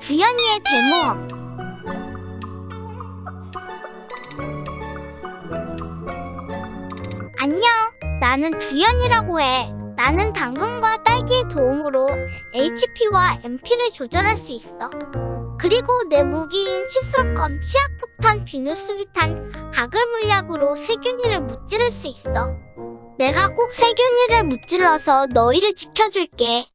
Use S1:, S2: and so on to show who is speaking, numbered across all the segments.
S1: 주연이의 대모험 안녕, 나는 주연이라고 해. 나는 당근과 딸기의 도움으로 HP와 MP를 조절할 수 있어. 그리고 내 무기인 칫솔검, 치약폭탄, 비누수류탄, 가글 물약으로 세균이를 무찌를 수 있어. 내가 꼭 세균이를 무찔러서 너희를 지켜줄게.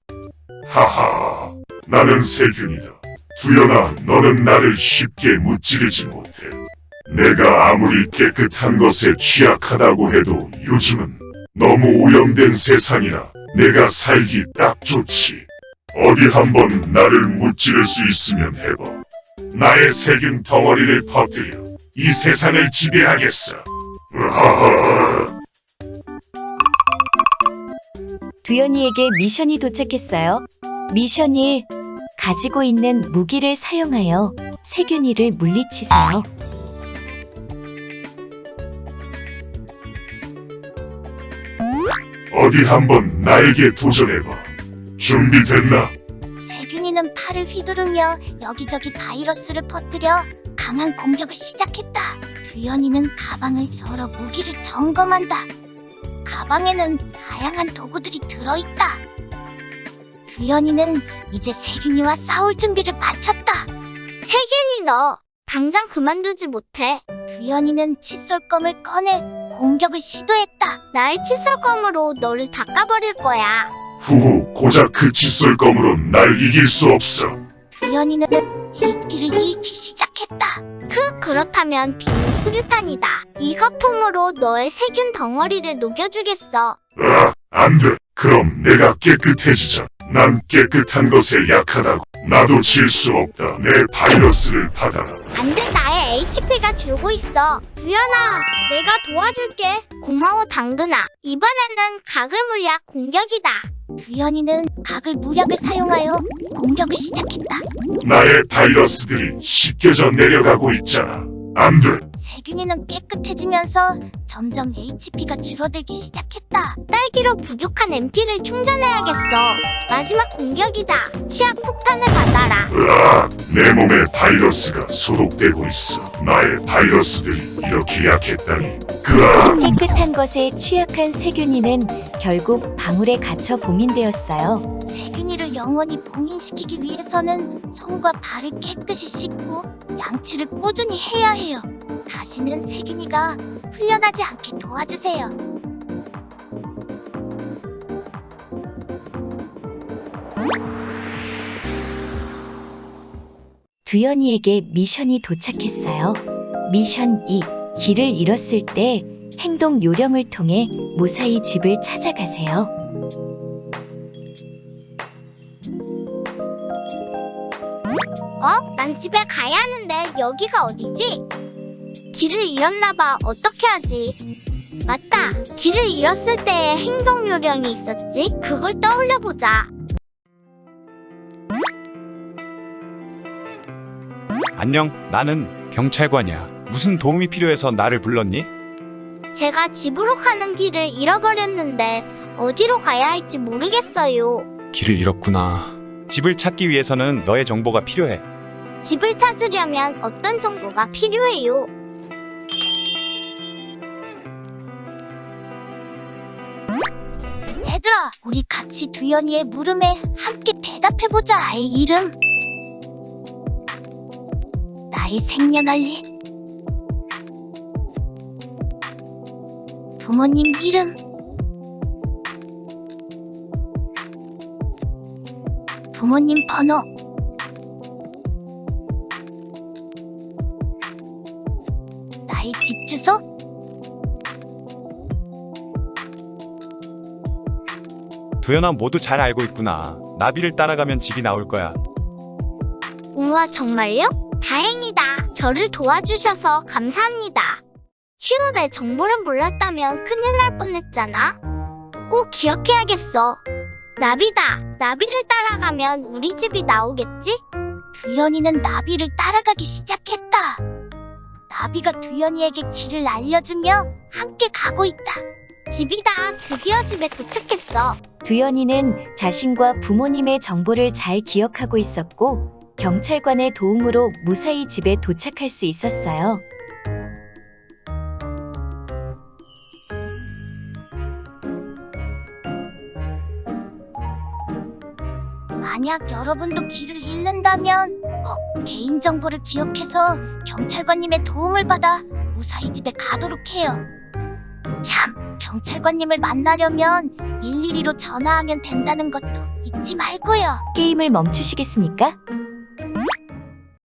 S2: 하하, 나는 세균이다. 두연아, 너는 나를 쉽게 무찌르지 못해. 내가 아무리 깨끗한 것에 취약하다고 해도 요즘은 너무 오염된 세상이라 내가 살기 딱 좋지. 어디 한번 나를 무찌를 수 있으면 해봐. 나의 세균 덩어리를 퍼뜨려 이 세상을 지배하겠어. 으하하.
S3: 두연이에게 미션이 도착했어요. 미션 1. 가지고 있는 무기를 사용하여 세균이를 물리치세요.
S2: 어디 한번 나에게 도전해봐. 준비됐나?
S1: 세균이는 팔을 휘두르며 여기저기 바이러스를 퍼뜨려 강한 공격을 시작했다. 두연이는 가방을 열어 무기를 점검한다. 가방에는 다양한 도구들이 들어있다. 두연이는 이제 세균이와 싸울 준비를 마쳤다. 세균이 너 당장 그만두지 못해. 두연이는 칫솔검을 꺼내 공격을 시도했다. 나의 칫솔검으로 너를 닦아버릴 거야.
S2: 후후, 고작 그 칫솔검으로 날 이길 수 없어.
S1: 두연이는 HP를 잃기 시작했다. 그 그렇다면 비누 수류탄이다. 이 거품으로 너의 세균 덩어리를 녹여주겠어.
S2: 아, 안 돼. 그럼 내가 깨끗해지자. 난 깨끗한 것에 약하다고. 나도 질 수 없다. 내 바이러스를 받아라.
S1: 안돼 나의 HP가 줄고 있어. 두연아, 내가 도와줄게. 고마워 당근아. 이번에는 가글 물약 공격이다. 두연이는 가글 물약을 사용하여 공격을 시작했다.
S2: 나의 바이러스들이 씻겨져 내려가고 있잖아. 안 돼.
S1: 세균이는 깨끗해지면서 점점 HP가 줄어들기 시작했다. 딸기로 부족한 MP를 충전해야겠어. 마지막 공격이다. 치약 폭탄을 받아라.
S2: 으아, 내 몸에 바이러스가 소독되고 있어. 나의 바이러스들이 이렇게 약했다니. 그아,
S3: 깨끗한 것에 취약한 세균이는 결국 방울에 갇혀 봉인되었어요.
S1: 세균이를 영원히 봉인시키기 위해서는 손과 발을 깨끗이 씻고 양치를 꾸준히 해야 해요. 다시는 세균이가 풀려나지 않게 도와주세요.
S3: 두연이에게 미션이 도착했어요. 미션 2. 길을 잃었을 때 행동 요령을 통해 무사히 집을 찾아가세요.
S1: 어? 난 집에 가야 하는데 여기가 어디지? 길을 잃었나봐. 어떻게 하지? 맞다. 길을 잃었을 때의 행동 요령이 있었지. 그걸 떠올려 보자.
S4: 안녕, 나는 경찰관이야. 무슨 도움이 필요해서 나를 불렀니?
S1: 제가 집으로 가는 길을 잃어버렸는데 어디로 가야 할지 모르겠어요.
S4: 길을 잃었구나. 집을 찾기 위해서는 너의 정보가 필요해.
S1: 집을 찾으려면 어떤 정보가 필요해요? 얘들아, 우리 같이 두연이의 물음에 함께 대답해보자. 아이 이름. 나의 생년월일. 부모님 이름. 부모님 번호. 나의 집 주소?
S4: 두연아 모두 잘 알고 있구나. 나비를 따라가면 집이 나올 거야.
S1: 우와, 정말요? 다행이다. 저를 도와주셔서 감사합니다. 휴, 내 정보를 몰랐다면 큰일 날 뻔했잖아. 꼭 기억해야겠어. 나비다. 나비를 따라가면 우리 집이 나오겠지? 두연이는 나비를 따라가기 시작했다. 나비가 두연이에게 길을 알려주며 함께 가고 있다. 집이다. 드디어 집에 도착했어.
S3: 두연이는 자신과 부모님의 정보를 잘 기억하고 있었고 경찰관의 도움으로 무사히 집에 도착할 수 있었어요.
S5: 만약 여러분도 길을 잃는다면 꼭 개인정보를 기억해서 경찰관님의 도움을 받아 무사히 집에 가도록 해요. 참, 경찰관님을 만나려면 112로 전화하면 된다는 것도 잊지 말고요.
S3: 게임을 멈추시겠습니까?